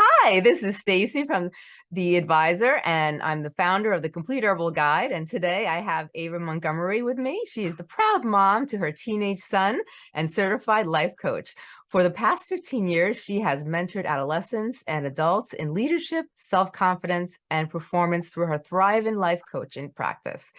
Hi, this is Stacy from The Advisor, and I'm the founder of the Complete Herbal Guide. And today I have Ava Montgomery with me. She is the proud mom to her teenage son and certified life coach. For the past 15 years, she has mentored adolescents and adults in leadership, self-confidence, and performance through her Thrive in Life coaching practice.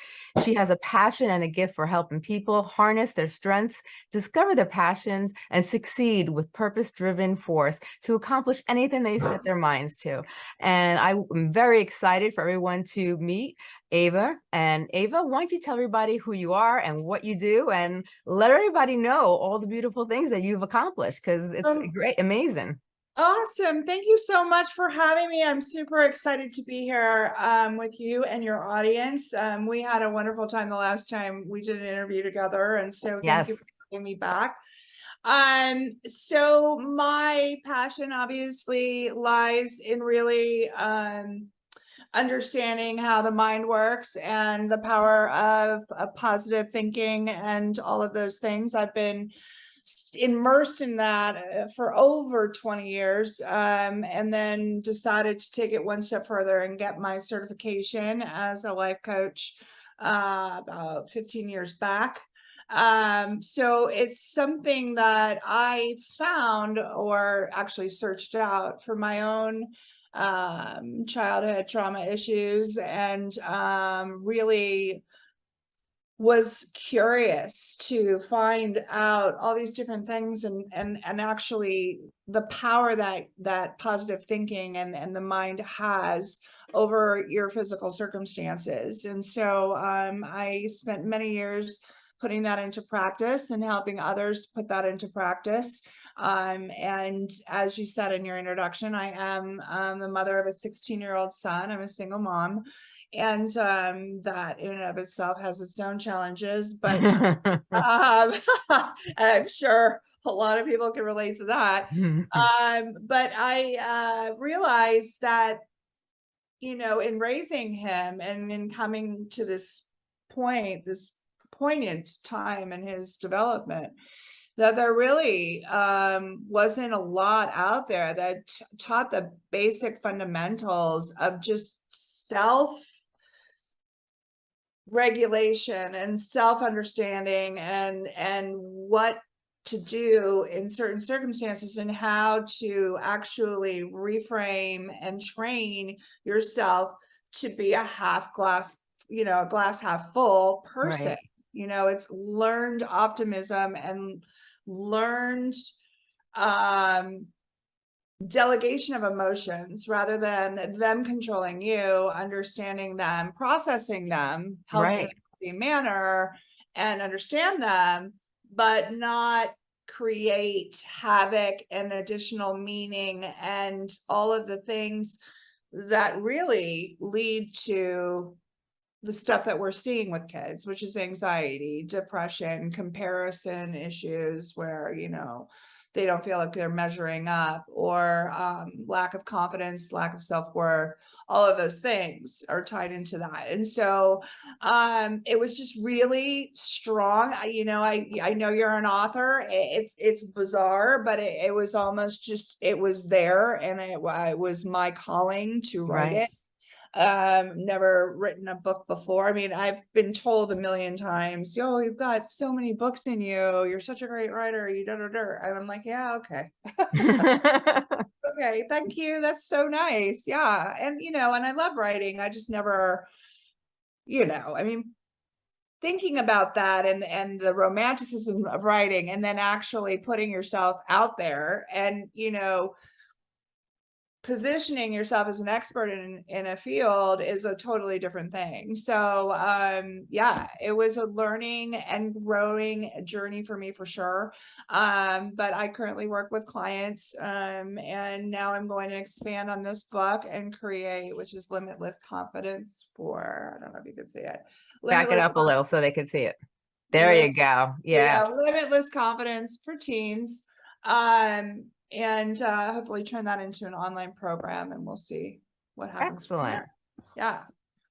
She has a passion and a gift for helping people harness their strengths, discover their passions, and succeed with purpose-driven force to accomplish anything they set their minds to. And I'm very excited for everyone to meet Ava. And Ava, why don't you tell everybody who you are and what you do and let everybody know all the beautiful things that you've accomplished because it's Um, great, amazing. Awesome. Thank you so much for having me. I'm super excited to be here um, with you and your audience. Um, we had a wonderful time the last time we did an interview together. And so thank Yes. you for having me back. Um, so my passion obviously lies in really um, understanding how the mind works and the power of, of positive thinking and all of those things. I've been immersed in that uh, for over 20 years um, and then decided to take it one step further and get my certification as a life coach uh, about 15 years back. Um, so it's something that I found or actually searched out for my own um, childhood trauma issues and um, really was curious to find out all these different things and and and actually the power that that positive thinking and and the mind has over your physical circumstances. And so um i spent many years putting that into practice and helping others put that into practice um and as you said in your introduction i am um, the mother of a 16 year old son i'm a single mom and um, that in and of itself has its own challenges, but um, I'm sure a lot of people can relate to that. Um, but I uh, realized that, you know, in raising him and in coming to this point, this poignant time in his development, that there really um, wasn't a lot out there that taught the basic fundamentals of just self regulation and self-understanding and and what to do in certain circumstances and how to actually reframe and train yourself to be a half glass you know a glass half full person Right. you know it's learned optimism and learned um delegation of emotions rather than them controlling you, understanding them, processing them, helping Right. in a manner and understand them, but not create havoc and additional meaning and all of the things that really lead to the stuff that we're seeing with kids, which is anxiety, depression, comparison issues where, you know, they don't feel like they're measuring up or um, lack of confidence, lack of self-worth, all of those things are tied into that. And so um, it was just really strong. I, you know, I, I know you're an author. It's, it's bizarre, but it, it was almost just, it was there and it, it was my calling to write Right. it um never written a book before. I mean i've been told a million times yo you've got so many books in you. You're such a great writer. You da, da, da. and i'm like yeah okay. Okay thank you. That's so nice. Yeah. And you know and i love writing. I just never you know i mean thinking about that and and the romanticism of writing and then actually putting yourself out there and you know positioning yourself as an expert in in a field is a totally different thing. So um yeah, it was a learning and growing journey for me for sure. Um but I currently work with clients um and now I'm going to expand on this book and create which is limitless confidence for I don't know if you can see it. Back it up a little so they could see it. There Lim- you go. yeah, limitless confidence for teens. Um, and uh, hopefully turn that into an online program and we'll see what happens. from Excellent. there. Yeah.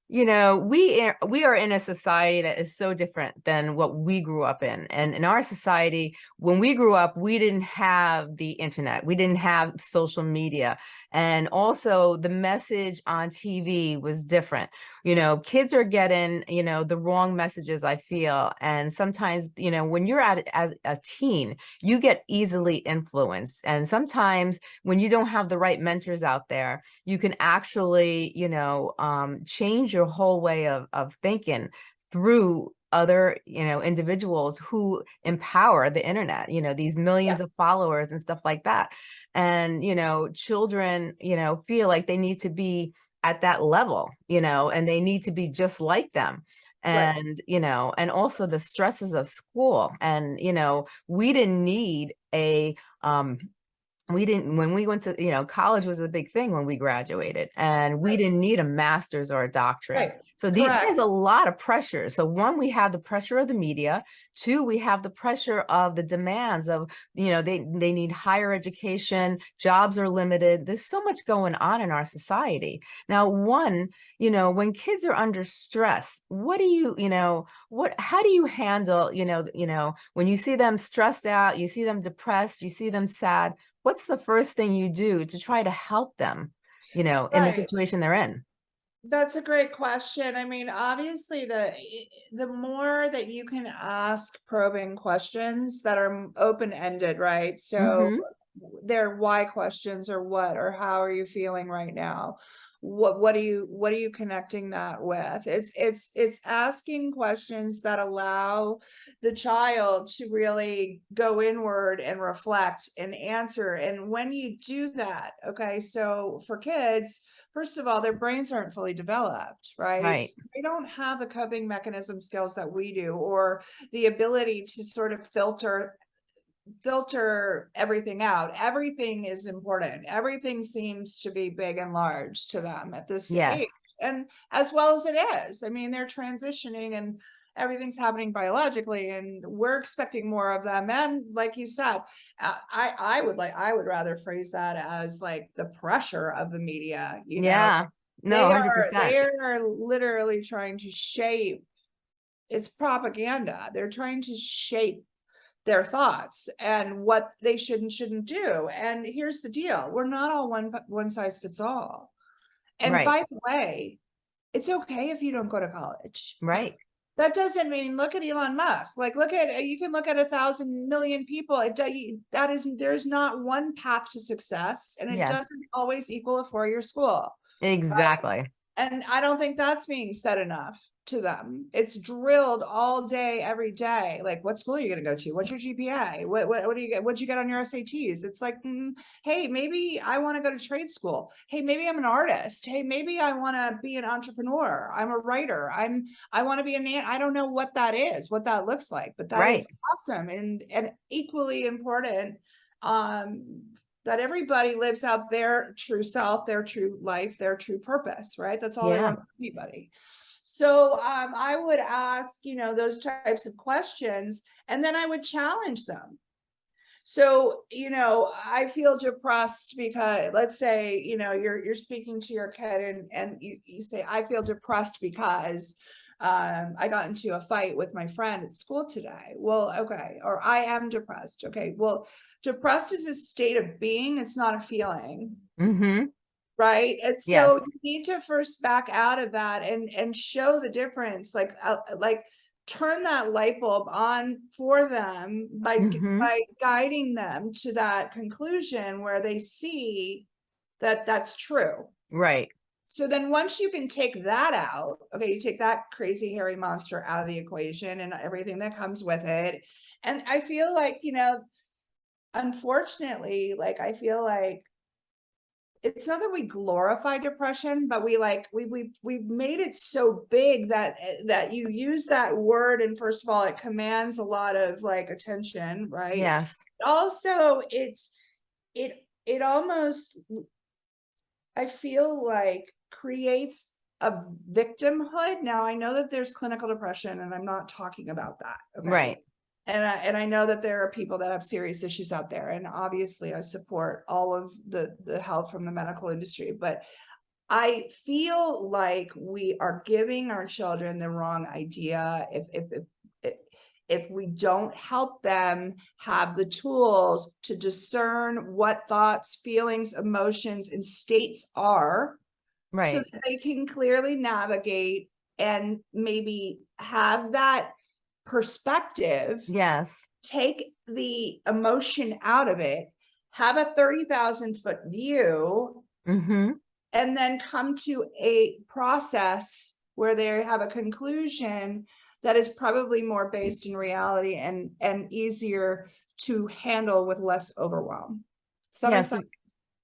You know, we are, we are in a society that is so different than what we grew up in. And in our society, when we grew up, we didn't have the internet, we didn't have social media. And also the message on TV was different. You know, kids are getting, you know, the wrong messages, I feel. And sometimes, you know, when you're at as a teen, you get easily influenced. And sometimes when you don't have the right mentors out there, you can actually, you know, um, change whole way of, of thinking through other you know individuals who empower the internet you know these millions Yeah. of followers and stuff like that and you know children you know feel like they need to be at that level you know and they need to be just like them Right. and you know and also the stresses of school and you know we didn't need a um we didn't when we went to you know college was a big thing when we graduated and we Right. didn't need a master's or a doctorate Right. so the, Correct. there's a lot of pressure so one we have the pressure of the media two we have the pressure of the demands of you know they they need higher education jobs are limited there's so much going on in our society now one you know when kids are under stress what do you you know what how do you handle you know you know when you see them stressed out you see them depressed you see them sad what's the first thing you do to try to help them, you know, in the situation they're in? That's a great question. I mean, obviously, the the more that you can ask probing questions that are open-ended, right? So Mhm. they're why questions or what or how are you feeling right now? What what are you what are you connecting that with? It's it's it's asking questions that allow the child to really go inward and reflect and answer. And when you do that, okay, so for kids, first of all, their brains aren't fully developed, right? Right. So They don't have the coping mechanism skills that we do, or the ability to sort of filter filter everything out. Everything is important. Everything seems to be big and large to them at this Yes. age. And as well as it is. I mean, they're transitioning and everything's happening biologically and we're expecting more of them. And like you said, uh, I I would like I would rather phrase that as like the pressure of the media, you know. Yeah. They No, are 100%. they are literally trying to shape it's propaganda. They're trying to shape their thoughts and what they should and shouldn't do. And here's the deal. We're not all one one size fits all. And Right. by the way, it's okay if you don't go to college. Right. That doesn't mean look at Elon Musk. Like look at you can look at a thousand million people. It that is there's not one path to success, and it Yes. doesn't always equal a four-year school. Exactly. And I don't think that's being said enough to them. It's drilled all day, every day. Like, what school are you going to go to? What's your GPA? What, what, what do you get? What'd you get on your SATs? It's like, mm, hey, maybe I want to go to trade school. Hey, maybe I'm an artist. Hey, maybe I want to be an entrepreneur. I'm a writer. I'm, I want to be a nan. I don't know what that is, what that looks like, but that is Right. awesome and, and equally important. Um, that everybody lives out their true self, their true life, their true purpose, right? That's all I Yeah. want from anybody. So um, I would ask, you know, those types of questions, and then I would challenge them. So, you know, I feel depressed because let's say, you know, you're you're speaking to your kid and and you, you say, I feel depressed because um I got into a fight with my friend at school today. Well, okay, or I am depressed. Okay, well, depressed is a state of being, it's not a feeling hmm right and so Yes. you need to first back out of that and and show the difference like uh, like turn that light bulb on for them by g- Mhm. by guiding them to that conclusion where they see that that's true Right. so then once you can take that out okay you take that crazy hairy monster out of the equation and everything that comes with it and i feel like you know unfortunately like i feel like it's not that we glorify depression but we like we we we've made it so big that eh, that you use that word and first of all it commands a lot of like attention right Yes. also it's it it almost i feel like creates a victimhood now i know that there's clinical depression and i'm not talking about that okay? Right. And I, and I know that there are people that have serious issues out there and obviously I support all of the the help from the medical industry but I feel like we are giving our children the wrong idea if, if, if, if, we don't help them have the tools to discern what thoughts, feelings, emotions, and states are. right. So that they can clearly navigate and maybe have that perspective Yes. take the emotion out of it, have a 30,000 foot view, hmm and then come to a process where they have a conclusion that is probably more based in reality and, and easier to handle with less overwhelm. Yes.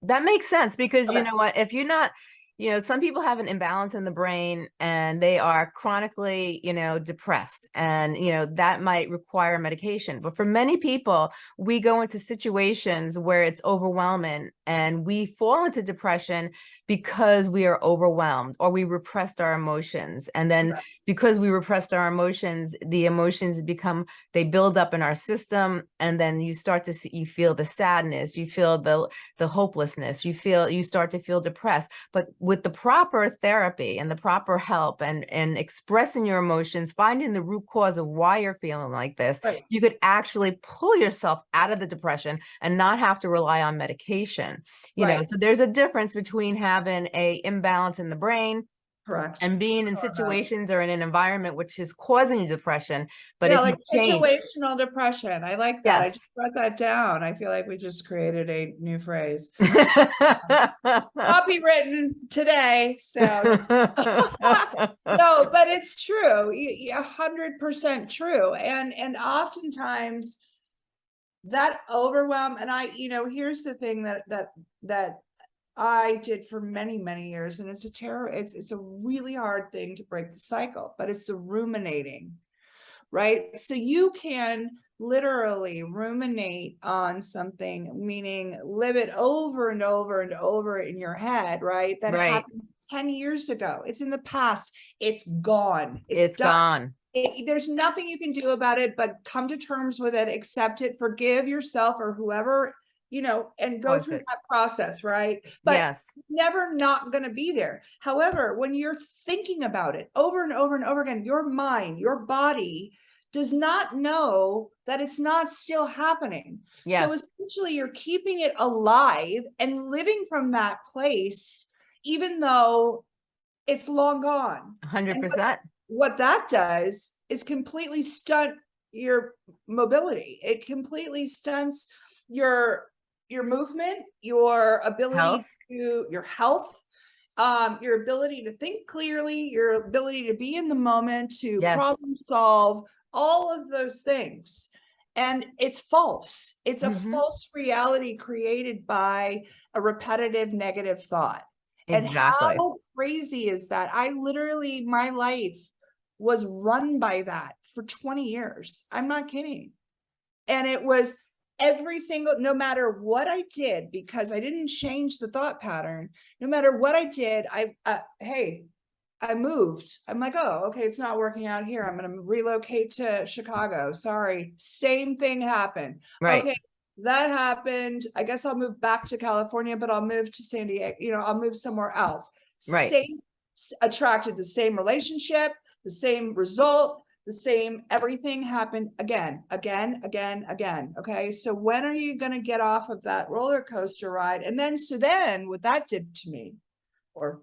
That makes sense because you know what, if you're not, you know, some people have an imbalance in the brain and they are chronically, you know, depressed and, you know, that might require medication. But for many people, we go into situations where it's overwhelming and we fall into depression because we are overwhelmed or we repressed our emotions. And then Right. because we repressed our emotions, the emotions become, they build up in our system. And then you start to see, you feel the sadness, you feel the the hopelessness you feel you start to feel depressed but with the proper therapy and the proper help and and expressing your emotions finding the root cause of why you're feeling like this Right. you could actually pull yourself out of the depression and not have to rely on medication you know so there's a difference between having a imbalance in the brain Correct. and being in Sure about it. situations or in an environment which is causing you depression but Yeah, like change situational depression. I like that. I just wrote that down. I feel like we just created a new phrase. Copywritten today, so no, but it's true. A hundred percent true. And, and oftentimes that overwhelm, and I, you know, here's the thing that, that, that I did for many, many years, and it's a terror, it's, it's a really hard thing to break the cycle, but it's the ruminating, right? So you can literally ruminate on something, meaning live it over and over and over in your head, right? That Right. happened 10 years ago. It's in the past. It's gone. it's done. gone It- there's nothing you can do about it, but come to terms with it, accept it, forgive yourself or whoever, you know, and go through that process, right? But yes never not going to be there. However, when you're thinking about it over and over and over again, your mind, your body does not know that it's not still happening. yes So essentially you're keeping it alive and living from that place, even though it's long gone. 100% What that does is completely stunt your mobility. It completely stunts your your movement, your ability Health. to your health, um, your ability to think clearly, your ability to be in the moment, to Yes. problem solve, all of those things. And it's false. It's a Mhm. false reality created by a repetitive negative thought. And exactly how crazy is that? I literally, my life was run by that for 20 years. I'm not kidding. And it was every single, no matter what I did, because I didn't change the thought pattern, no matter what I did, I, uh, hey, I moved. I'm like, oh, okay, it's not working out here. I'm going to relocate to Chicago. Sorry. Same thing happened. right Okay, that happened. I guess I'll move back to California, but I'll move to San Diego. You know, I'll move somewhere else. Right. Same attracted the same relationship, the same result, the same everything happened again, again, again, again. Okay. So when are you going to get off of that roller coaster ride? And then, so then what that did to me or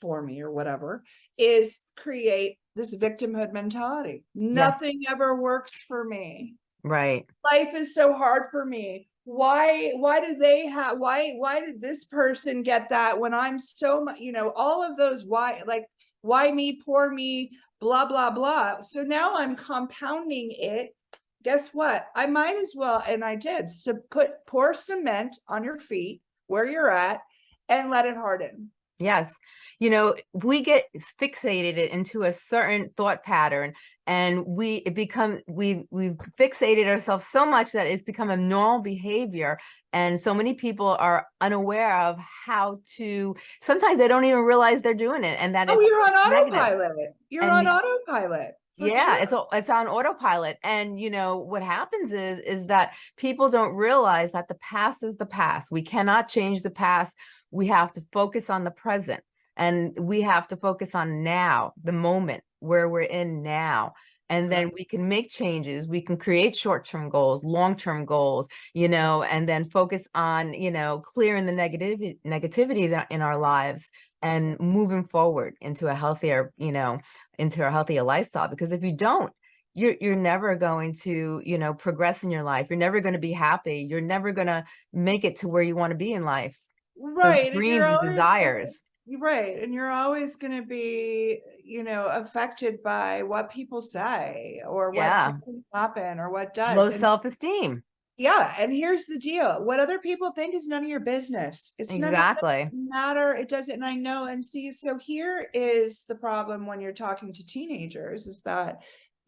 for me or whatever is create this victimhood mentality. Nothing ever works for me right life is so hard for me why why do they have why why did this person get that when i'm so much you know all of those why like why me poor me blah blah blah. So now i'm compounding it. Guess what? I might as well and i did so put pour cement on your feet where you're at and let it harden Yes. You know, we get fixated into a certain thought pattern and we it become we we've fixated ourselves so much that it's become a normal behavior and so many people are unaware of how to sometimes they don't even realize they're doing it and that oh you're on negative. autopilot you're And on autopilot for yeah sure. it's a- it's on autopilot and you know what happens is is that people don't realize that the past is the past we cannot change the past we have to focus on the present And we have to focus on now, the moment where we're in now. And then we can make changes. We can create short-term goals, long-term goals, you know, and then focus on, you know, clearing the negative negativity in our lives and moving forward into a healthier, you know, into a healthier lifestyle. Because if you don't, you're you're never going to, you know, progress in your life. You're never going to be happy. You're never going to make it to where you want to be in life. Right. dreams and gonna- desires. You're right. And you're always going to be, you know, affected by what people say or what Yeah. happen or what does. Low self-esteem. yeah. And here's the deal. What other people think is none of your business. It's Exactly. matter it doesn't and i know and see so here is the problem when you're talking to teenagers is that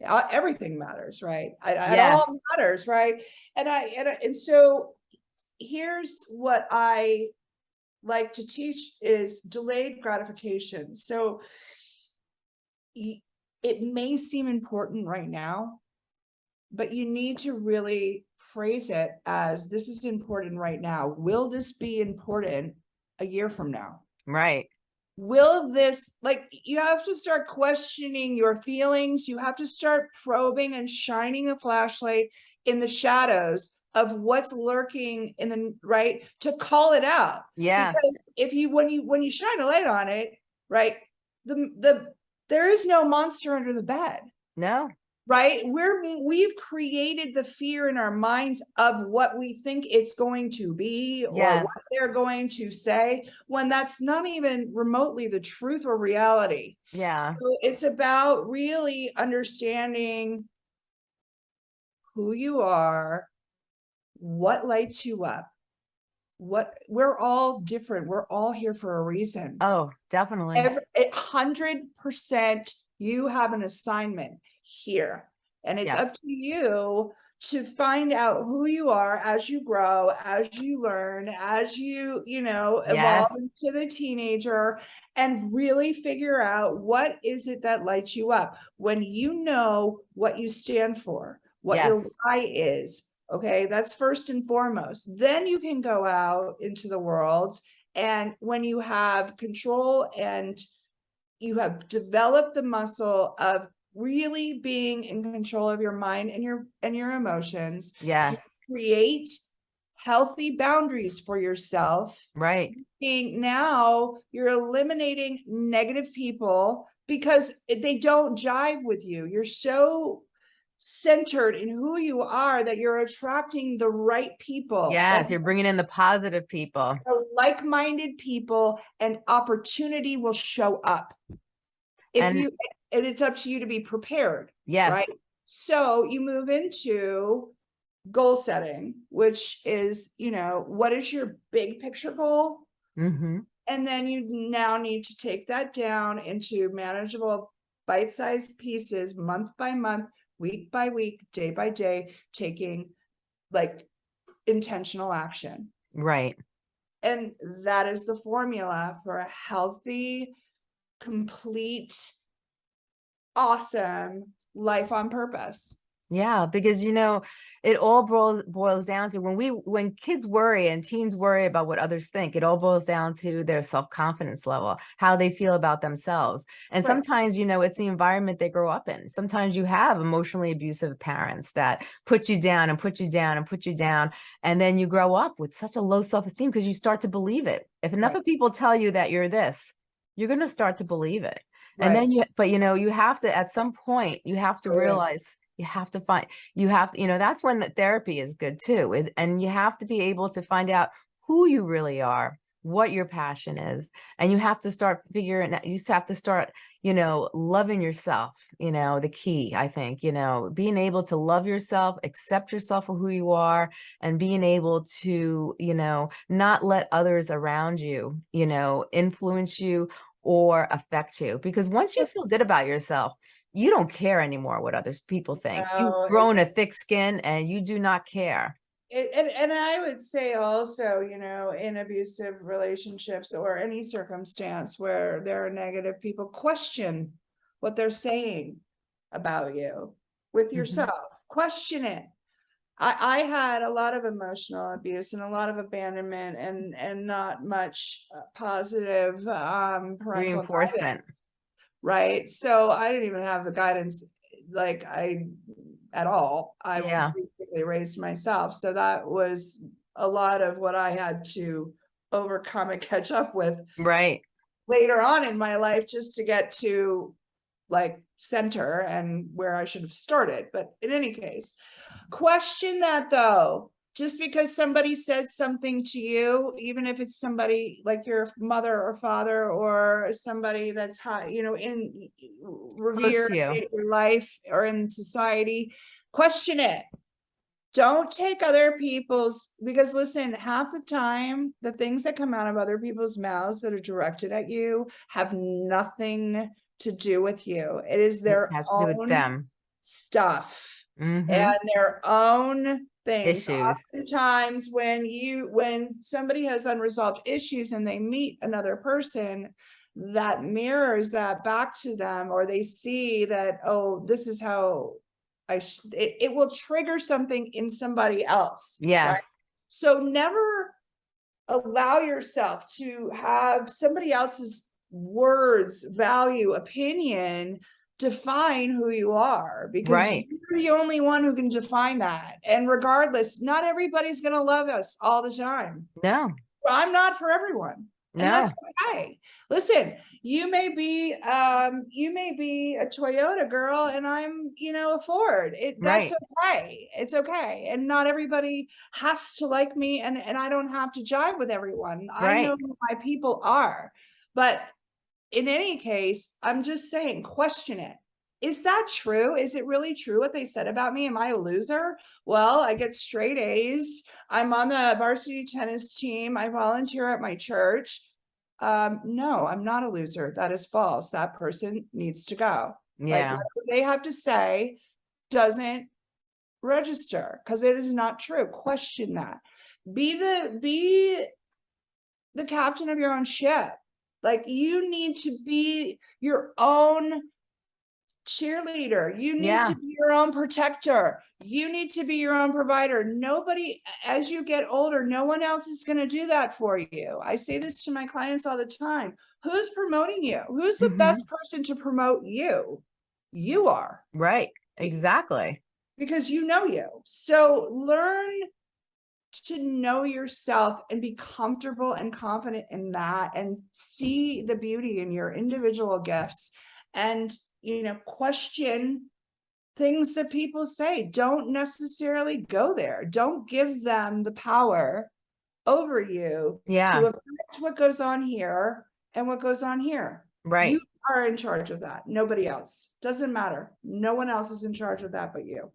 uh, everything matters right I, it all matters right and i and, I- and so here's what i like to teach is delayed gratification. So it may seem important right now but you need to really phrase it as this is important right now. Will this be important a year from now? Right. will this like you have to start questioning your feelings. You have to start probing and shining a flashlight in the shadows of what's lurking in the right to call it out Yeah. because if you when you when you shine a light on it right the the there is no monster under the bed No. right we're we've created the fear in our minds of what we think it's going to be or Yes. what they're going to say when that's not even remotely the truth or reality Yeah. so it's about really understanding who you are what lights you up? What we're all different. We're all here for a reason. Oh, definitely. a hundred percent you have an assignment here. And it's up to you to find out who you are as you grow as you learn as you you know evolve Yes. into the teenager and really figure out what is it that lights you up. When you know what you stand for what your why is okay that's first and foremost then you can go out into the world and when you have control and you have developed the muscle of really being in control of your mind and your and your emotions you Yes. create healthy boundaries for yourself Right. being now you're eliminating negative people because they don't jive with you you're so centered in who you are that you're attracting the right people Yes. and You're bringing in the positive people. like-minded people and opportunity will show up if And- you and it's up to you to be prepared Yes. right so you move into goal setting which is you know what is your big picture goal Mm-hmm. and then you now need to take that down into manageable bite-sized pieces month by month week by week day by day taking like intentional action Right. and that is the formula for a healthy, complete, awesome life on purpose. Yeah, because you know, it all boils boils down to when we when kids worry and teens worry about what others think, it all boils down to their self-confidence level, how they feel about themselves. And Right. sometimes, you know, it's the environment they grow up in. Sometimes you have emotionally abusive parents that put you down and put you down and put you down. And then you grow up with such a low self-esteem because you start to believe it. If enough Right. of people tell you that you're this, you're going to start to believe it. And then you, but you know, you have to, at some point, you have to Right. realize you have to find, you have, to, you know, that's when the therapy is good too. is- And you have to be able to find out who you really are, what your passion is. And you have to start figuring out, you have to start, you know, loving yourself, you know, the key, I think, you know, being able to love yourself, accept yourself for who you are, and being able to, you know, not let others around you, you know, influence you or affect you because once you feel good about yourself you don't care anymore what others people think No, you've grown a thick skin and you do not care It, and, and I would say also, you know, in abusive relationships or any circumstance where there are negative people, question what they're saying about you with Mhm. yourself. Question it. I, I had a lot of emotional abuse and a lot of abandonment and, and not much uh, positive, um, Reinforcement. Right? So I didn't even have the guidance, like I, at all. I Yeah. basically raised myself, so that was a lot of what I had to overcome and catch up with Right. later on in my life just to get to like center and where I should have started. But in any case, question that though. Just because somebody says something to you, even if it's somebody like your mother or father or somebody that's high, you know, in revered you. in your life or in society, question it don't take other people's because listen half the time the things that come out of other people's mouths that are directed at you have nothing to do with you it is their has to do with own them. stuff Mhm. and their own things Issues. oftentimes when you when somebody has unresolved issues and they meet another person that mirrors that back to them or they see that oh this is how i it, it will trigger something in somebody else right? Yes. so never allow yourself to have somebody else's words value opinion define who you are because Right. you're the only one who can define that. And regardless not everybody's going to love us all the time. No. i'm not for everyone. And No. that's okay. Listen you may be um you may be a toyota girl and i'm you know a ford. It that's okay. It's okay. And not everybody has to like me and and i don't have to jive with everyone. I know who my people are. But in any case i'm just saying question it. Is that true? Is it really true what they said about me? Am i a loser? Well i get straight a's. I'm on the varsity tennis team. I volunteer at my church. Um no i'm not a loser. That is false. That person needs to go. Like Yeah. whatever they have to say doesn't register because it is not true. Question that. Be the be the captain of your own ship like you need to be your own cheerleader you need Yeah. to be your own protector you need to be your own provider nobody as you get older no one else is going to do that for you i say this to my clients all the time who's promoting you who's the Mhm. best person to promote you you are Right. Exactly. because you know you. So learn to know yourself and be comfortable and confident in that and see the beauty in your individual gifts and you know question things that people say. Don't necessarily go there. Don't give them the power over you Yeah. to affect what goes on here and what goes on here. Right. you are in charge of that. Nobody else. Doesn't matter. No one else is in charge of that but you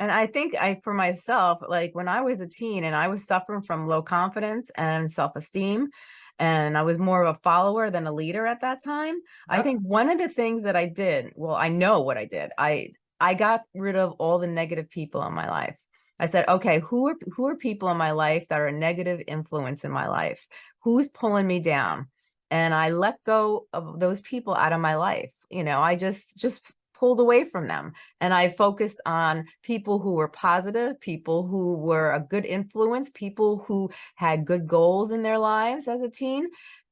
And I think I, for myself, like when I was a teen and I was suffering from low confidence and self-esteem, and I was more of a follower than a leader at that time. I uh-huh. think one of the things that I did, well, I know what I did. I I got rid of all the negative people in my life. I said, okay, who are who are people in my life that are a negative influence in my life? Who's pulling me down? And I let go of those people out of my life. You know, I just just pulled away from them and I focused on people who were positive, people who were a good influence, people who had good goals in their lives as a teen.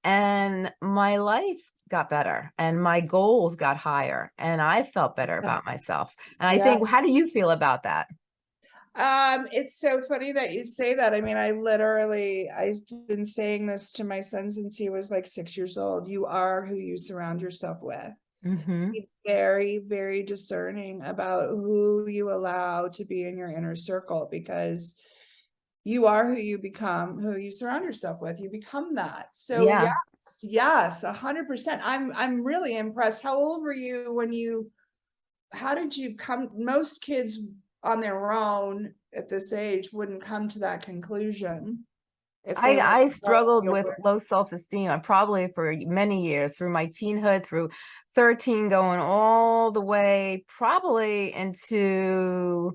And my life got better and my goals got higher and I felt better about myself. And I Yeah. think, how do you feel about that? Um, it's so funny that you say that. I mean, I literally, I've been saying this to my son since he was like six years old. You are who you surround yourself with. Hmm Be very, very discerning about who you allow to be in your inner circle because you are who you become, who you surround yourself with. You become that. So Yeah. yes, yes, a hundred percent. I'm I'm really impressed. How old were you when you how did you come most kids on their own at this age wouldn't come to that conclusion. If I, I struggled with low self-esteem uh, probably for many years through my teenhood, through 13, going all the way probably into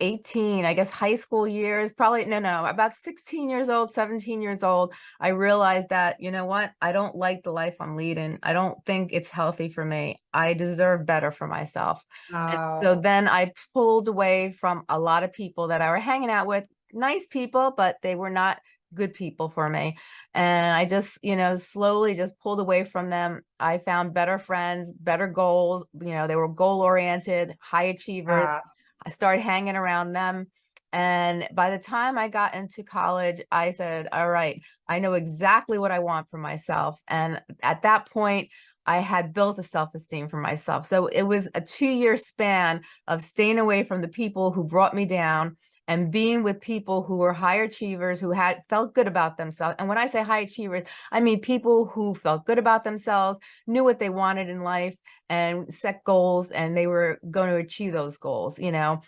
18, I guess high school years, probably, no, no, about 16 years old, 17 years old, I realized that, you know what? I don't like the life I'm leading. I don't think it's healthy for me. I deserve better for myself. And so then I pulled away from a lot of people that I were hanging out with, nice people, but they were not good people for me. And I just, you know, slowly just pulled away from them. I found better friends, better goals, you know, they were goal oriented, high achievers. Yeah. I started hanging around them. And by the time I got into college, I said, all right, I know exactly what I want for myself. And at that point, I had built a self-esteem for myself. So it was a two-year span of staying away from the people who brought me down and being with people who were high achievers, who had felt good about themselves. And when I say high achievers, I mean people who felt good about themselves, knew what they wanted in life and set goals and they were going to achieve those goals, you know?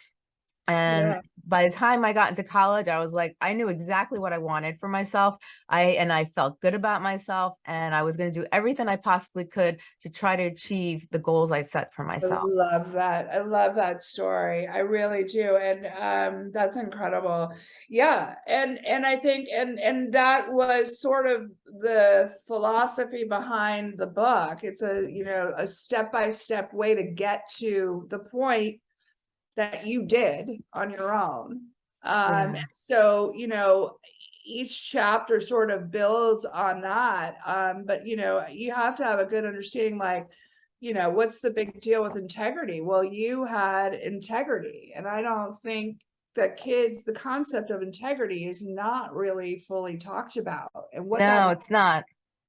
And Yeah. by the time I got into college, I was like, I knew exactly what I wanted for myself. I and I felt good about myself and I was going to do everything I possibly could to try to achieve the goals I set for myself. I love that. I love that story. I really do. And um that's incredible. Yeah. And and I think and and that was sort of the philosophy behind the book. It's a, you know, a step-by-step way to get to the point that you did on your own. Um Yeah. so, you know, each chapter sort of builds on that. Um but you know, you have to have a good understanding like you know, what's the big deal with integrity? Well, you had integrity, and I don't think that kids, the concept of integrity is not really fully talked about. And what No, that it's not.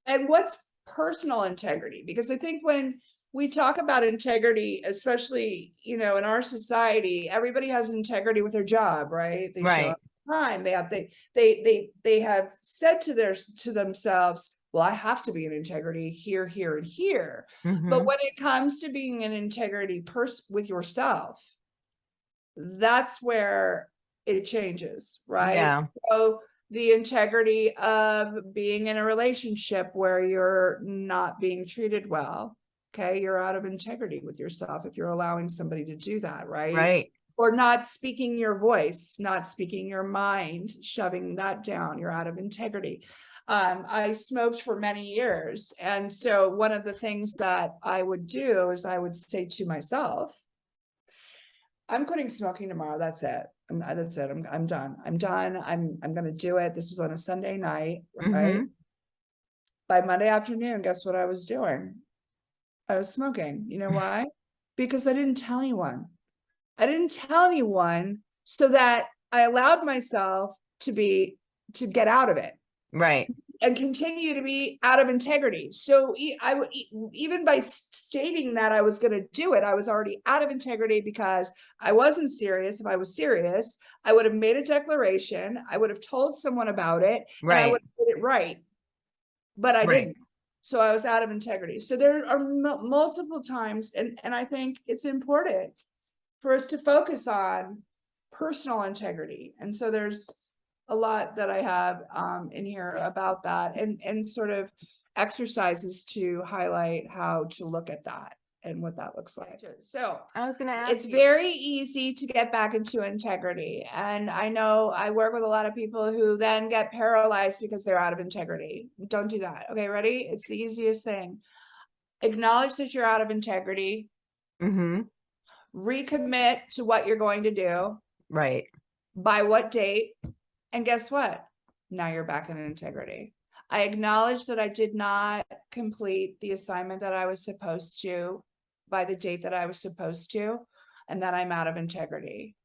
and what's personal integrity? Because I think when we talk about integrity, especially, you know, in our society, everybody has integrity with their job, right? They show Right. time. They have they they they they have said to their to themselves, well, I have to be in integrity here, here, and here. But Mhm. when it comes to being an integrity person with yourself, that's where it changes, right? Yeah. So the integrity of being in a relationship where you're not being treated well, okay? You're out of integrity with yourself if you're allowing somebody to do that, right? Right. Or not speaking your voice, not speaking your mind, shoving that down, you're out of integrity. Um, I smoked for many years. And so one of the things that I would do is I would say to myself, I'm quitting smoking tomorrow. That's it. I'm, that's it. I'm, I'm done. I'm done. I'm, I'm going to do it. This was on a Sunday night, right? Mhm. By Monday afternoon, guess what I was doing? I was smoking. You know mm-hmm. why? Because I didn't tell anyone. I didn't tell anyone so that I allowed myself to be, to get out of it Right. and continue to be out of integrity. So I would even by stating that I was going to do it, I was already out of integrity because I wasn't serious. If I was serious, I would have made a declaration. I would have told someone about it, and I would have did it right. But I Right. didn't. So I was out of integrity. So there are mul- multiple times, and and I think it's important for us to focus on personal integrity. And so there's a lot that I have um in here about that and and sort of exercises to highlight how to look at that and what that looks like. So I was going to ask it's you. very easy to get back into integrity. And I know I work with a lot of people who then get paralyzed because they're out of integrity. Don't do that. Okay, ready? It's the easiest thing. Acknowledge that you're out of integrity, Mm -hmm. recommit to what you're going to do, Right. by what date, and guess what? Now you're back in integrity. I acknowledge that I did not complete the assignment that I was supposed to by the date that I was supposed to, and that I'm out of integrity.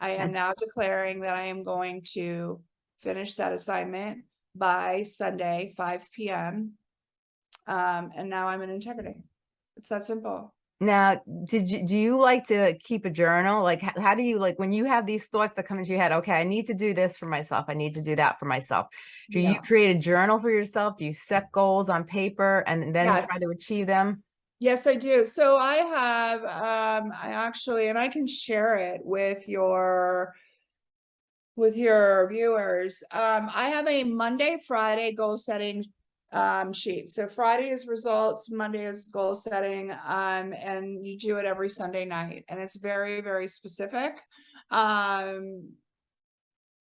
I am now declaring that I am going to finish that assignment by Sunday, five PM. Um, and now I'm in integrity. It's that simple. Now, did you do you like to keep a journal? Like, how do you like when you have these thoughts that come into your head? Okay, I need to do this for myself. I need to do that for myself. Do you create a journal for yourself? Do you set goals on paper and then try to achieve them? Yes, I do. So I have, um, I actually, and I can share it with your, with your viewers. Um, I have a Monday, Friday goal setting, um, sheet. So Friday is results, Monday is goal setting, um, and you do it every Sunday night. And it's very, very specific. Um,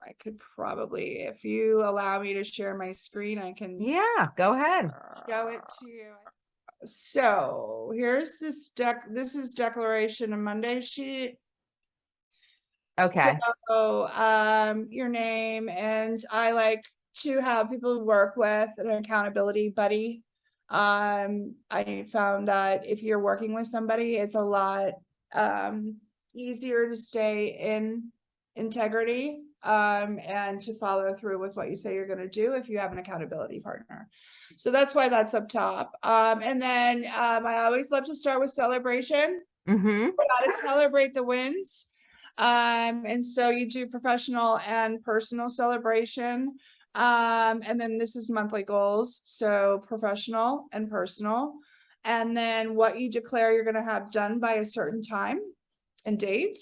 I could probably, if you allow me to share my screen, I can Yeah, go ahead. show it to you. So here's this deck, this is declaration of Monday sheet. Okay, So, um, your name and I like to have people work with an accountability buddy. Um, I found that if you're working with somebody, it's a lot, um, easier to stay in integrity. Um, and to follow through with what you say you're gonna do if you have an accountability partner. So that's why that's up top. Um, and then, um, I always love to start with celebration mm-hmm, gotta celebrate the wins. Um, and so you do professional and personal celebration. Um, and then this is monthly goals, so professional and personal. And then what you declare you're gonna have done by a certain time and date.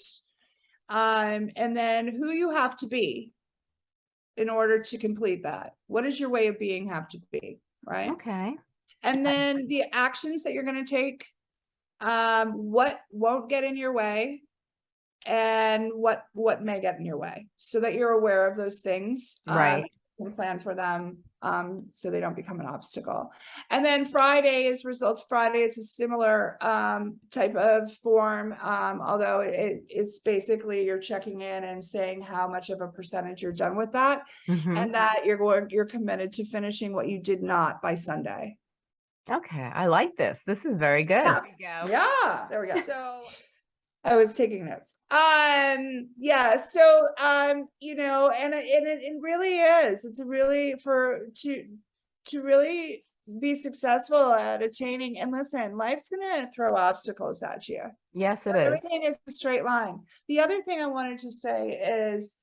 Um, and then who you have to be in order to complete that. What does your way of being have to be, right? okay, And then the actions that you're gonna take, um, what won't get in your way? And what, what may get in your way, so that you're aware of those things. um, And plan for them, um, so they don't become an obstacle. And then Friday is results Friday, it's a similar, um, type of form, um, although it, it's basically you're checking in and saying how much of a percentage you're done with that. mhm, And that you're going, you're committed to finishing what you did not by Sunday. okay, I like this. This is very good. Yeah. we go. Yeah, there we go. So I was taking notes. Um, yeah, so um, you know, and it and it, it really is. It's really for to to really be successful at attaining and listen, life's gonna throw obstacles at you. Yes, it is. Everything is a straight line. The other thing I wanted to say is,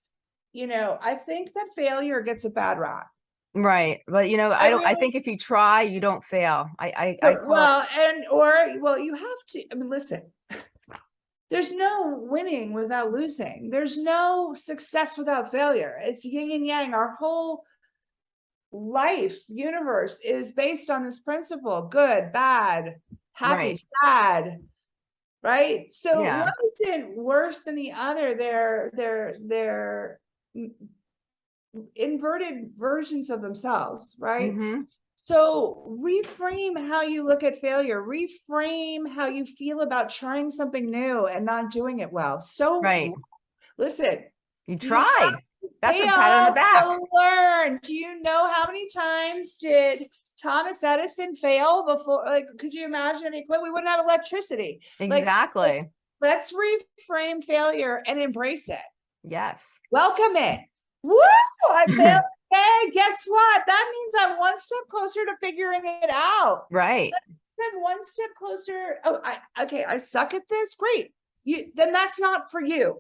you know, I think that failure gets a bad rap. Right, but you know, I I don't, I think if you try, you don't fail. I, I, I But- call it, Well, and or well, you have to. I mean, listen. There's no winning without losing. There's no success without failure. It's yin and yang. Our whole life universe is based on this principle: good, bad, happy, Right. sad. Right. So Yeah. one isn't worse than the other. They're they're they're mm, inverted versions of themselves. Right. mhm, So reframe how you look at failure, reframe how you feel about trying something new and not doing it well. So Right. listen, you tried. That's a pat on the back. learn. Do you know how many times did Thomas Edison fail before? Like, could you imagine if he quit? We wouldn't have electricity. like- Exactly. Let's reframe failure and embrace it. Yes. Welcome it. Woo! I failed. Hey, guess what? That means I'm one step closer to figuring it out. Right. then one step closer. Oh, I okay, I suck at this. Great. You then that's not for you.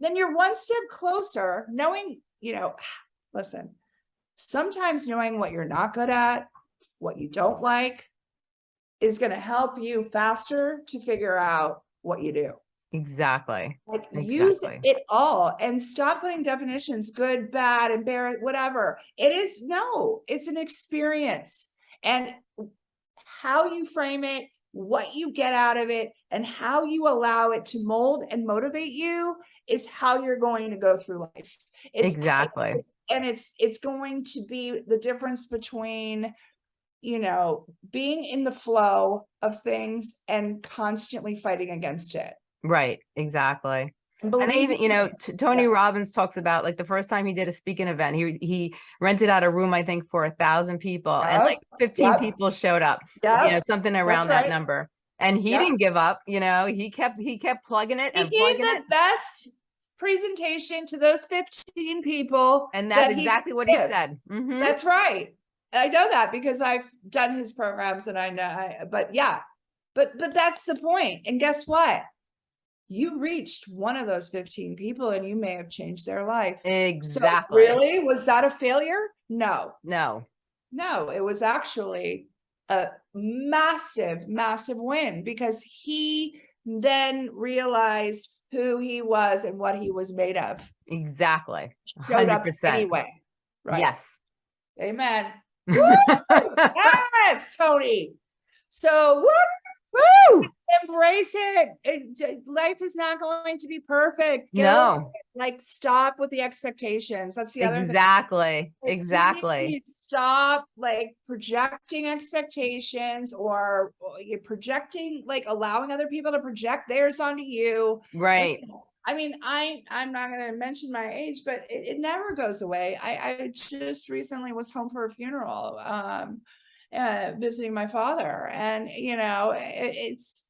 Then you're one step closer, knowing, you know, listen, sometimes knowing what you're not good at, what you don't like, is gonna help you faster to figure out what you do. Exactly. Like use it all and stop putting definitions, good, bad, embarrassed, whatever. It is no, it's an experience. And how you frame it, what you get out of it, and how you allow it to mold and motivate you is how you're going to go through life. It's Exactly. and it's it's going to be the difference between you know being in the flow of things and constantly fighting against it Right. Exactly. And even, you know, T- Tony Robbins talks about like the first time he did a speaking event, he he rented out a room, I think, for a thousand people and like 15 yep. people showed up, you yeah know, something around that right. number. And he Yep. didn't give up, you know, he kept, he kept plugging it he and gave the it. best presentation to those 15 people And that's that he exactly what he said. Mhm. That's right. I know that because I've done his programs and I know, I, but yeah, but, but that's the point. And guess what? You reached one of those 15 people and you may have changed their life. So Exactly. really, was that a failure? No, No. no, it was actually a massive, massive win because he then realized who he was and what he was made of. Exactly. 100%. anyway. Right. Yes. Amen. yes, Tony. So what? Woo! Embrace it. It- Life is not going to be perfect. Get No. Like stop with the expectations. That's the other exactly, Like, exactly. Stop like projecting expectations or you're projecting, like allowing other people to project theirs onto you. Right. I mean, I, I'm not gonna mention my age, but it, it never goes away. I, I just recently was home for a funeral, um, uh, visiting my father and, you know, it, it's,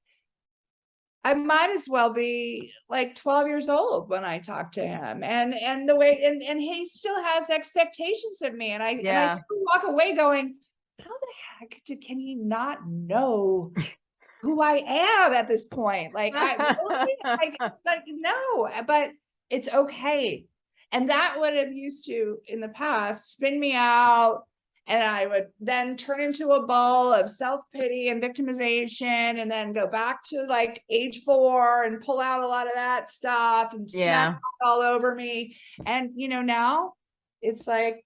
I might as well be like 12 years old when I talk to him and, and the way, and, and he still has expectations of me and I, and I still walk away going, how the heck did, can he not know who I am at this point? Like, I, really? like, it's like, no, uh, but it's okay. And that would have used to, in the past, spin me out. And I would then turn into a ball of self-pity and victimization and then go back to like age four and pull out a lot of that stuff and Yeah. all over me. And, you know, now it's like,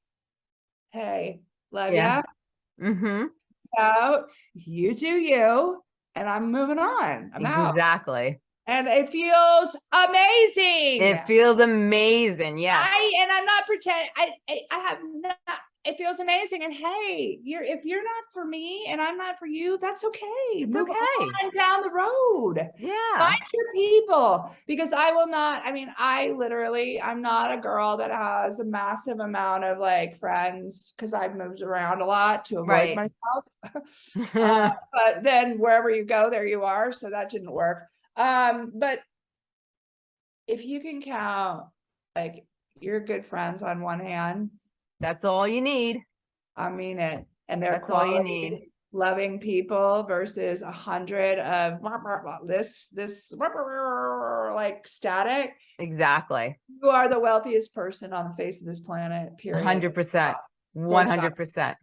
hey, love Yeah. ya, Mm-hmm. out, you do you, and I'm moving on. I'm out. Exactly. And it feels amazing. It feels amazing. Yes. I and I'm not pretending. I, I I have not. It feels amazing. And hey, you're if you're not for me and I'm not for you, that's okay. It's Move okay. on down the road. Yeah. Find your people because I will not. I mean, I literally, I'm not a girl that has a massive amount of like friends because I've moved around a lot to avoid Right. myself. Uh, but then wherever you go, there you are. So that didn't work. Um, but if you can count like your good friends on one hand, That's all you need. I mean it. And they're That's all you need. loving people versus a hundred of this, this like static. Exactly. You are the wealthiest person on the face of this planet, period. hundred percent. Full One stop. hundred percent.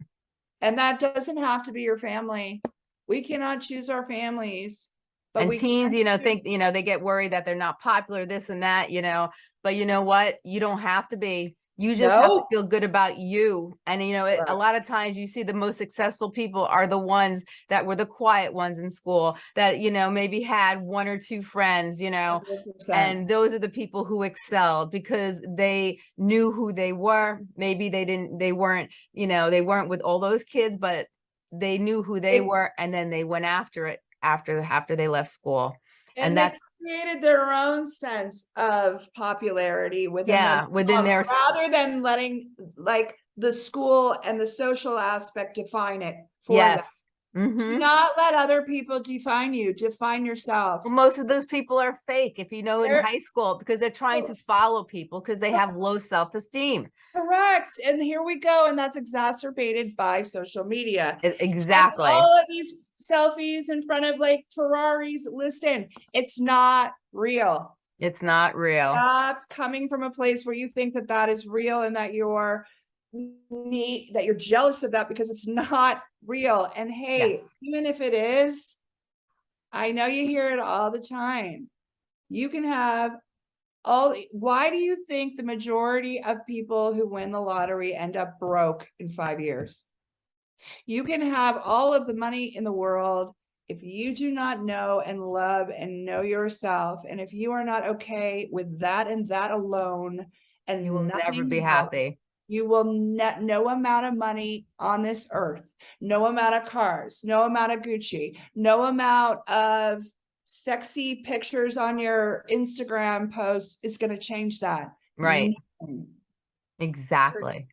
And that doesn't have to be your family. We cannot choose our families. But And we teens, you know, think, you know, they get worried that they're not popular, this and that, you know, but you know what? You don't have to be. You just have to feel good about you. And you know, it, a lot of times you see the most successful people are the ones that were the quiet ones in school that, you know, maybe had one or two friends, you know, 100%. and those are the people who excelled because they knew who they were maybe they didn't they weren't you know they weren't with all those kids but they knew who they They- were and then they went after it after after they left school and they that's- created their own sense of popularity within Yeah, within their- rather than letting like the school and the social aspect define it for yes them. Do Mhm. not let other people define you. Define yourself. Well, most of those people are fake if you know in They're- high school because they're trying to follow people because they have low self-esteem Correct. And here we go. And that's exacerbated by social media. That's exactly All of these selfies in front of like Ferraris. Listen, it's not real. it's not real Stop coming from a place where you think that that is real and that you're need that you're jealous of that because it's not real. And hey, Yes. even if it is, I know you hear it all the time. You can have all. Why do you think the majority of people who win the lottery end up broke in five years? You can have all of the money in the world. If you do not know and love and know yourself, and if you are not okay with that and that alone, and you will never be else, happy you will net no amount of money on this earth, no amount of cars, no amount of Gucci, no amount of sexy pictures on your Instagram posts is going to change that. right exactly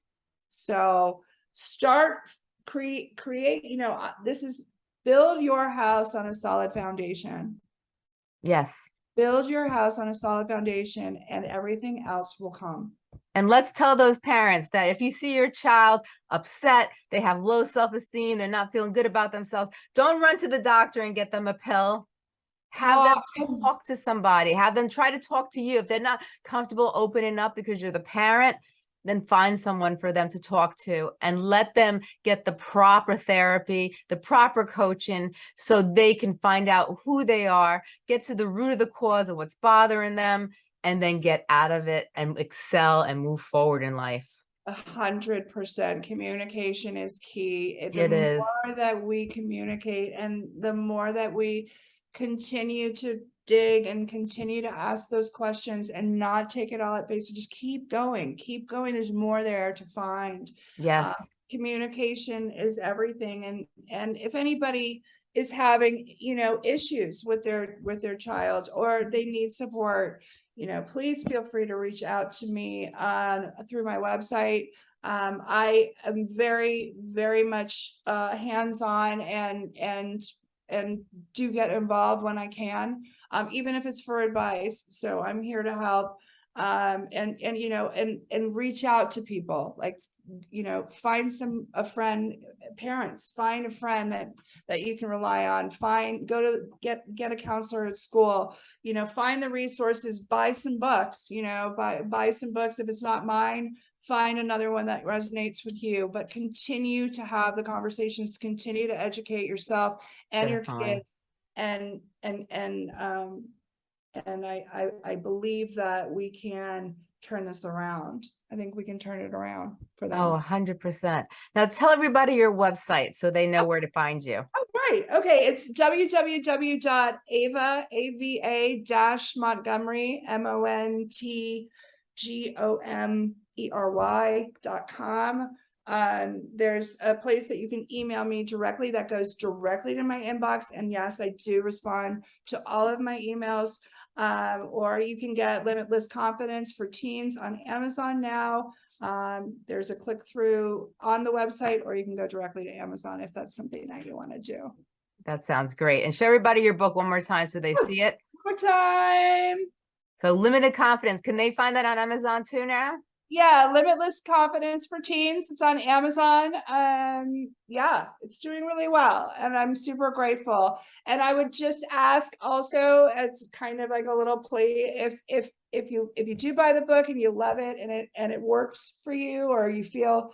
So start create create, you know, uh, this is build your house on a solid foundation. yes Build your house on a solid foundation and everything else will come. And let's tell those parents that if you see your child upset, they have low self-esteem, they're not feeling good about themselves, don't run to the doctor and get them a pill. Have Talk to talk to somebody, have them try to talk to you. If they're not comfortable opening up because you're the parent, then find someone for them to talk to and let them get the proper therapy, the proper coaching, so they can find out who they are, get to the root of the cause of what's bothering them, and then get out of it and excel and move forward in life. a hundred percent communication is key. It The is. more that we communicate and the more that we continue to dig and continue to ask those questions and not take it all at face, just keep going, keep going. There's more there to find Yes. communication is everything and and if anybody is having you know issues with their with their child or they need support you know please feel free to reach out to me on through my website um i am very very much uh hands-on and and and do get involved when i can um even if it's for advice. So i'm here to help um and and you know and and reach out to people like you know find some a friend parents find a friend that that you can rely on. Find go to get get a counselor at school. You know find the resources buy some books you know buy buy some books if it's not mine find another one that resonates with you but continue to have the conversations continue to educate yourself and your kids and and and um and I, I i believe that we can turn this around i think we can turn it around for them Oh, hundred percent. Now tell everybody your website so they know where to find you. Oh, right. Okay. It's www.ava, A-V-A dash Montgomery, M-O-N-T-G-O-M-E-R-Y dot com. Um, there's a place that you can email me directly that goes directly to my inbox. And yes, I do respond to all of my emails. Um, or you can get Limitless Confidence for Teens on Amazon now. Um, there's a click through on the website, or you can go directly to Amazon if that's something that you want to do. That sounds great. And show everybody your book one more time so they see it. One More time. So limited confidence. Can they find that on Amazon too now? Yeah, Limitless Confidence for Teens. It's on Amazon. Um, yeah, it's doing really well, and I'm super grateful. And I would just ask also, it's kind of like a little plea, if if if you if you do buy the book and you love it and it and it works for you, or you feel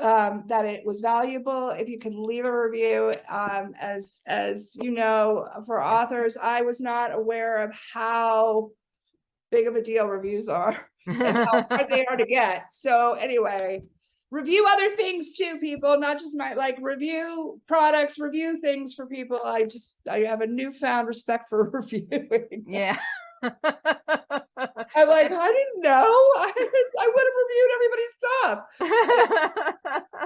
um that it was valuable if you could leave a review um as as you know for authors i was not aware of how big of a deal reviews are and how hard they are to get. So anyway, review other things too, people, not just my like review products, review things for people. I just I have a newfound respect for reviewing. Yeah. I'm like, I didn't know. I, I would have reviewed everybody's stuff.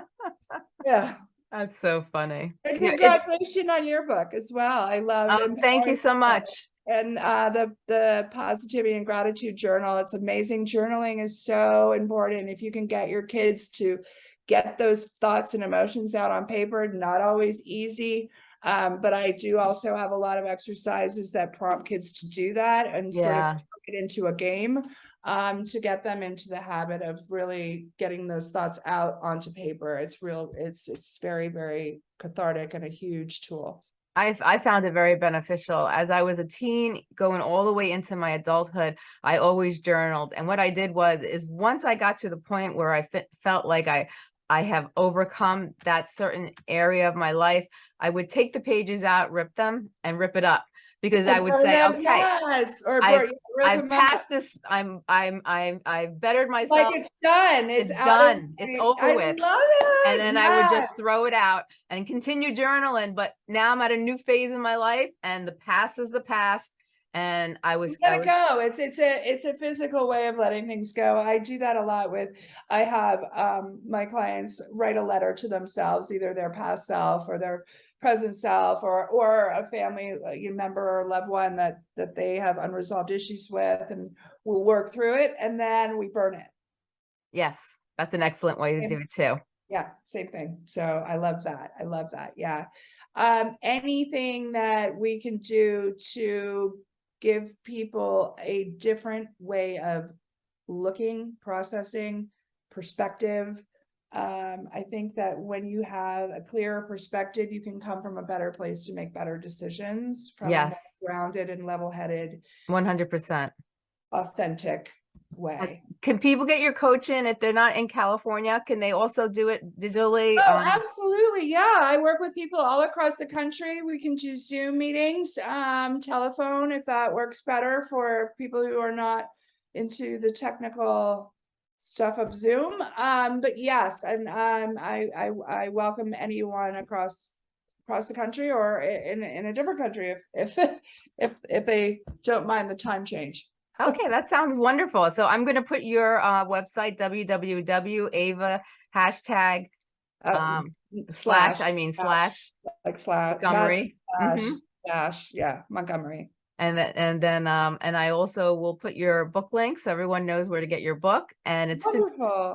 Yeah. That's so funny. And Yeah, it- congratulations on your book as well. I love Um, thank you so much. And uh the the positivity and gratitude journal it's amazing. Journaling is so important. If you can get your kids to get those thoughts and emotions out on paper not always easy. Um but i do also have a lot of exercises that prompt kids to do that and sort of Yeah. it into a game um to get them into the habit of really getting those thoughts out onto paper. It's real it's it's very very cathartic and a huge tool I, I found it very beneficial. As I was a teen, going all the way into my adulthood, I always journaled. And what I did was, is once I got to the point where I fe- felt like I, I have overcome that certain area of my life, I would take the pages out, rip them and rip it up. Because I would say, okay, yes, or I've- I've passed this, I'm, I'm, I'm, I've bettered myself. Like it's done. It's, It's done. It's over I with. love it. and then I would just throw it out and continue journaling. But now I'm at a new phase in my life, and the past is the past. And I was, you gotta go. It's it's a it's a physical way of letting things go. I do that a lot with. I have um my clients write a letter to themselves, either their past self or their present self, or or a family uh, member or loved one that that they have unresolved issues with, and we'll work through it, and then we burn it. yes, that's an excellent way to do it too. Yeah, same thing. So I love that. I love that. Yeah. Um, anything that we can do to give people a different way of looking, processing, perspective. Um, I think that when you have a clearer perspective, you can come from a better place to make better decisions. From a Yes. Grounded and level-headed, 100%. authentic way. Can people get your coaching if they're not in California? Can they also do it digitally? Oh, Um, absolutely. Yeah. I work with people all across the country. We can do Zoom meetings, um, telephone, if that works better for people who are not into the technical stuff up Zoom. Um, but yes, and um, I, I, I welcome anyone across across the country or in in a different country if if if if they don't mind the time change. Okay, that sounds wonderful. So I'm gonna put your uh website, www.ava hashtag um slash, I mean slash like slash Montgomery. slash, Mhm. dash yeah Montgomery. And then, and then, um, and I also will put your book link so everyone knows where to get your book. And it's been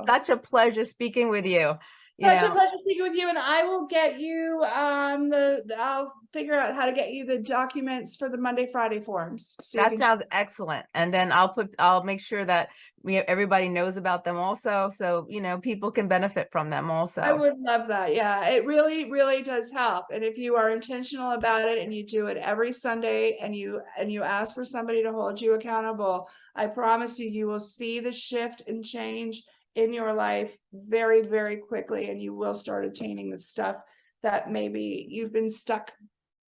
such a pleasure speaking with you. Such a pleasure speaking with you, and I will get you um the the- I'll figure out how to get you the documents for the Monday Friday forms. so That can- sounds excellent. And then I'll put, I'll make sure that we, everybody knows about them also. So, you know, people can benefit from them also. I would love that. Yeah, it really, really does help. And if you are intentional about it and you do it every Sunday and you and you ask for somebody to hold you accountable, I promise you, you will see the shift and change in your life very, very quickly, and you will start attaining the stuff that maybe you've been stuck,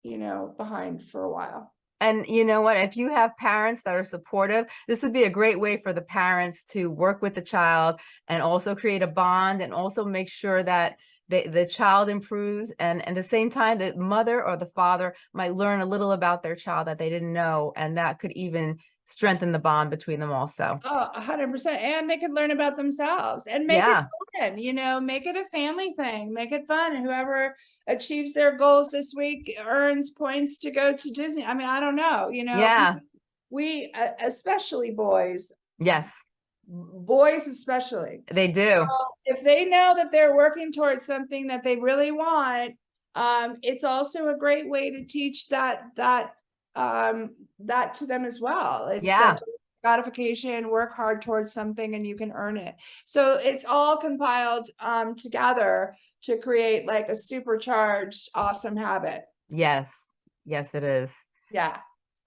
you know, behind for a while. And you know what, if you have parents that are supportive, this would be a great way for the parents to work with the child and also create a bond and also make sure that the, the child improves and at the same time, the mother or the father might learn a little about their child that they didn't know. And that could even strengthen the bond between them also. Oh, a hundred percent. And they could learn about themselves and make Yeah. it fun, you know, make it a family thing, make it fun. And whoever achieves their goals this week earns points to go to Disney. I mean, I don't know, you know. Yeah. We, uh, especially boys, Yes, boys especially, they do. if they know that they're working towards something that they really want, um, it's also a great way to teach that, that, um, that to them as well. It's Yeah. Gratification, work hard towards something and you can earn it. So it's all compiled, um, together to create like a supercharged, awesome habit. Yes, yes, it is. Yeah.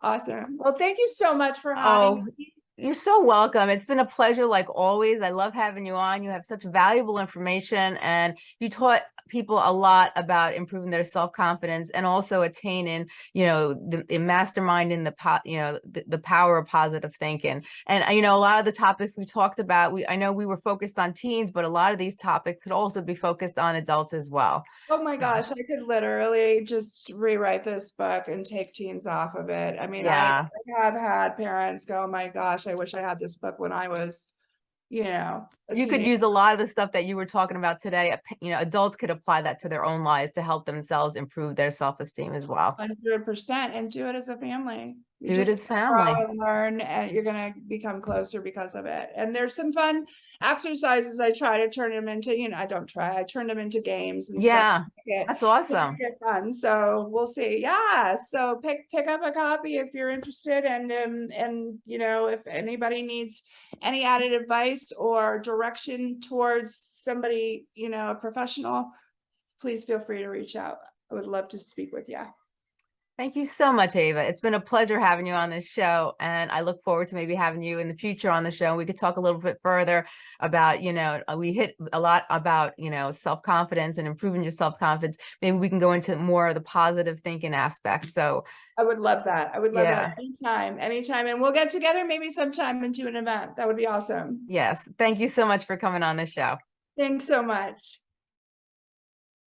Awesome. Well, thank you so much for Oh, having me. You're so welcome. It's been a pleasure like always. I love having you on. You have such valuable information and you taught people a lot about improving their self-confidence and also attaining, you know, the, the mastermind in the, po- you know, the, the power of positive thinking. And, uh, you know, a lot of the topics we talked about, we, I know we were focused on teens, but a lot of these topics could also be focused on adults as well. Oh my gosh, I could literally just rewrite this book and take teens off of it. I mean, I I have had parents go, "Oh my gosh, I wish I had this book when I was, you know. You could use a lot of the stuff that you were talking about today. You know, adults could apply that to their own lives to help themselves improve their self-esteem as well. Hundred percent and do it as a family. You Do it as family. and Learn and you're gonna become closer because of it. And there's some fun exercises. I try to turn them into, you know, I don't try, I turn them into games and. Yeah, it- that's awesome. Fun, so we'll see. Yeah, so pick pick up a copy if you're interested and um and you know, if anybody needs any added advice or direction towards somebody, you know, a professional, please feel free to reach out. I would love to speak with you. Thank you so much, Ava. It's been a pleasure having you on this show, and I look forward to maybe having you in the future on the show. We could talk a little bit further about, you know, uh, we hit a lot about, you know, self-confidence and improving your self-confidence. Maybe we can go into more of the positive thinking aspect. So I would love that. I would love that anytime, anytime. And we'll get together maybe sometime and do an event. That would be awesome. yes, thank you so much for coming on the show. Thanks so much.